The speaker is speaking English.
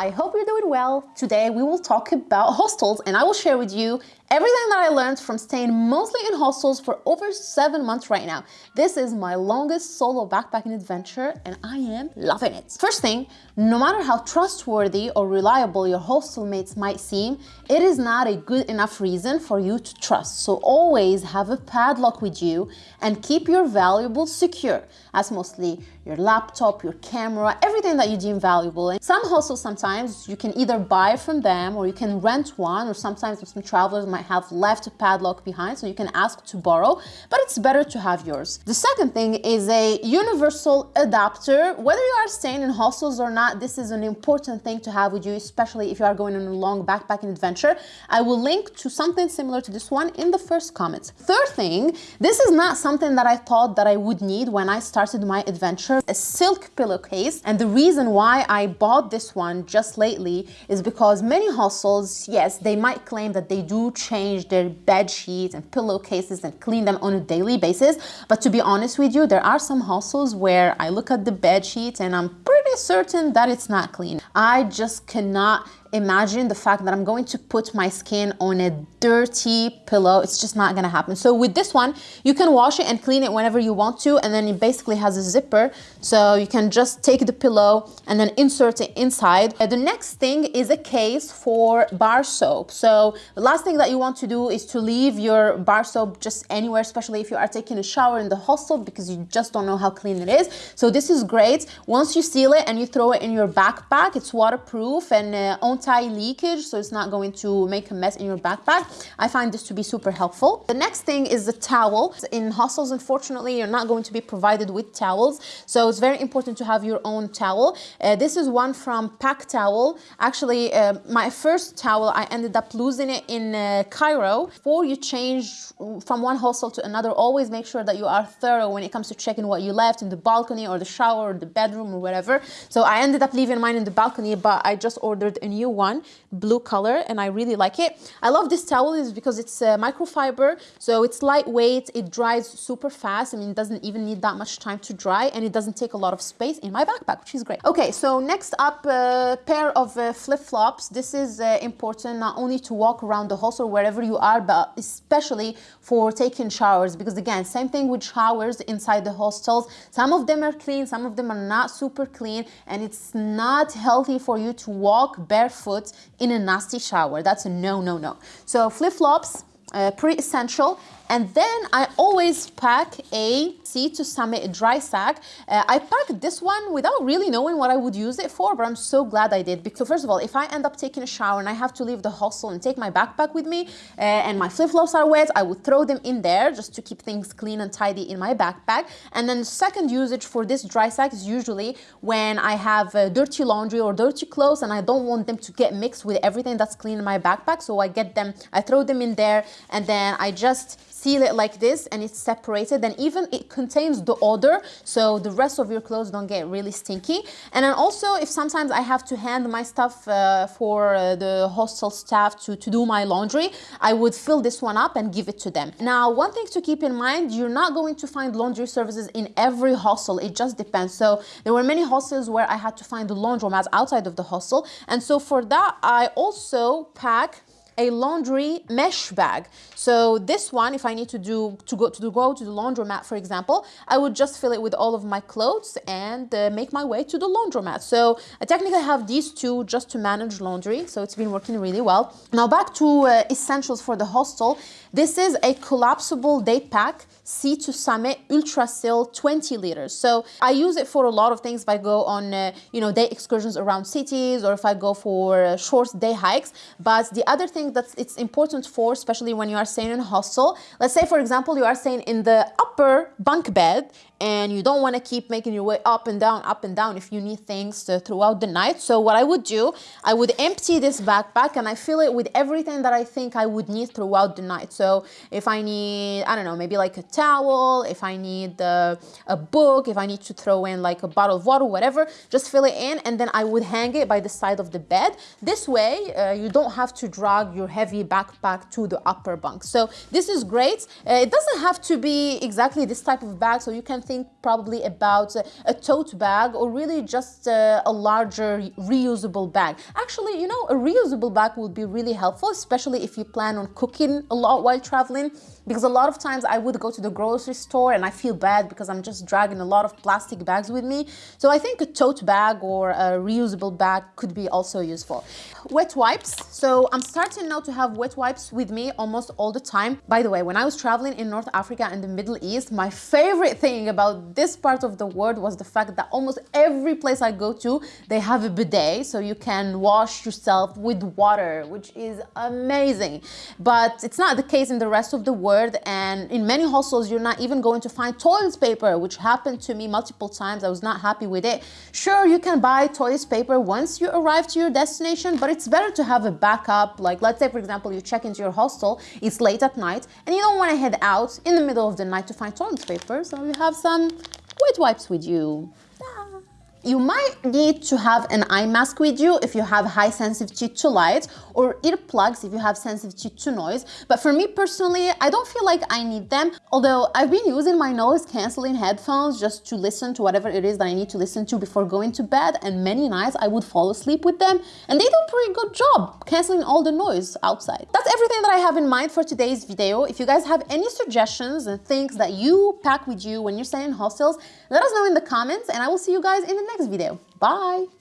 I hope you're doing well. Today we will talk about hostels and I will share with you everything that I learned from staying mostly in hostels for over seven months right now. This is my longest solo backpacking adventure and I am loving it. First thing, no matter how trustworthy or reliable your hostel mates might seem, it is not a good enough reason for you to trust. So always have a padlock with you and keep your valuables secure. That's mostly your laptop, your camera, everything that you deem valuable. And some hostels sometimes you can either buy from them or you can rent one or sometimes some travelers might might have left a padlock behind, so you can ask to borrow, but it's better to have yours. The second thing is a universal adapter. Whether you are staying in hostels or not, this is an important thing to have with you, especially if you are going on a long backpacking adventure. I will link to something similar to this one in the first comment. Third thing, this is not something that I thought that I would need when I started my adventure, a silk pillowcase. And the reason why I bought this one just lately is because many hostels, yes, they might claim that they do change their bed sheets and pillowcases and clean them on a daily basis. But to be honest with you, there are some hostels where I look at the bed sheets and I'm pretty certain that it's not clean. I just cannot imagine the fact that I'm going to put my skin on a dirty pillow. It's just not gonna happen. So with this one, you can wash it and clean it whenever you want to, and then it basically has a zipper. So you can just take the pillow and then insert it inside. The next thing is a case for bar soap. So the last thing that you want to do is to leave your bar soap just anywhere, especially if you are taking a shower in the hostel because you just don't know how clean it is. So this is great. Once you seal it and you throw it in your backpack, it's waterproof and uh, anti-leakage, so it's not going to make a mess in your backpack. I find this to be super helpful. The next thing is the towel. In hostels, unfortunately, you're not going to be provided with towels, so it's very important to have your own towel. Uh, this is one from PackTowl. Actually, uh, my first towel, I ended up losing it in uh, Cairo. Before you change from one hostel to another, always make sure that you are thorough when it comes to checking what you left in the balcony or the shower or the bedroom or whatever. So I ended up leaving mine in the balcony, but I just ordered a new one, blue color, and I really like it. I love this towel is because it's uh, microfiber, so it's lightweight, it dries super fast. I mean, it doesn't even need that much time to dry, and it doesn't take a lot of space in my backpack, which is great. Okay, so next up, a uh, pair of uh, flip-flops. This is uh, important not only to walk around the hostel wherever you are, but especially for taking showers, because again, same thing with showers inside the hostels. Some of them are clean, some of them are not super clean, and it's not healthy for you to walk barefoot barefoot in a nasty shower. That's a no, no, no. So flip-flops, uh, pretty essential. And then I always pack a Sea to Summit dry sack. Uh, I packed this one without really knowing what I would use it for, but I'm so glad I did. So first of all, if I end up taking a shower and I have to leave the hostel and take my backpack with me uh, and my flip-flops are wet, I would throw them in there just to keep things clean and tidy in my backpack. And then the second usage for this dry sack is usually when I have uh, dirty laundry or dirty clothes and I don't want them to get mixed with everything that's clean in my backpack. So I get them, I throw them in there and then I just seal it like this and it's separated and even it contains the odor so the rest of your clothes don't get really stinky. And then also if sometimes I have to hand my stuff uh, for uh, the hostel staff to, to do my laundry I would fill this one up and give it to them. Now one thing to keep in mind you're not going to find laundry services in every hostel. It just depends. So there were many hostels where I had to find the laundromats outside of the hostel. And so for that I also pack a laundry mesh bag. So this one, if I need to do to go to go to the laundromat, for example, I would just fill it with all of my clothes and uh, make my way to the laundromat. So I technically have these two just to manage laundry. So it's been working really well. Now back to uh, essentials for the hostel. This is a collapsible day pack Sea to Summit Ultra-Sil 20 liters. So I use it for a lot of things if I go on, uh, you know, day excursions around cities or if I go for uh, short day hikes. But the other thing that it's important for, especially when you are staying in a hostel, let's say, for example, you are staying in the upper bunk bed and you don't want to keep making your way up and down, up and down if you need things to, throughout the night. So what I would do, I would empty this backpack and I fill it with everything that I think I would need throughout the night. So if I need, I don't know, maybe like a towel, if I need uh, a book, if I need to throw in like a bottle of water, whatever, just fill it in and then I would hang it by the side of the bed. This way, uh, you don't have to drag your heavy backpack to the upper bunk. So this is great. Uh, it doesn't have to be exactly this type of bag, so you can think probably about a tote bag or really just uh, a larger reusable bag. Actually, you know, a reusable bag would be really helpful, especially if you plan on cooking a lot while traveling because a lot of times I would go to the grocery store and I feel bad because I'm just dragging a lot of plastic bags with me. So I think a tote bag or a reusable bag could be also useful. Wet wipes. So I'm starting now to have wet wipes with me almost all the time. By the way, when I was traveling in North Africa and the Middle East, my favorite thing about this part of the world was the fact that almost every place I go to, they have a bidet. So you can wash yourself with water, which is amazing. But it's not the case in the rest of the world and in many hostels you're not even going to find toilet paper which happened to me multiple times I was not happy with it sure you can buy toilet paper once you arrive to your destination but it's better to have a backup like let's say for example you check into your hostel it's late at night and you don't want to head out in the middle of the night to find toilet paper so you have some wet wipes with you you might need to have an eye mask with you if you have high sensitivity to light or earplugs if you have sensitivity to noise. But for me personally, I don't feel like I need them. Although I've been using my noise canceling headphones just to listen to whatever it is that I need to listen to before going to bed. And many nights I would fall asleep with them and they do a pretty good job canceling all the noise outside. That's everything that I have in mind for today's video. If you guys have any suggestions and things that you pack with you when you're staying in hostels, let us know in the comments and I will see you guys in the next video. Bye!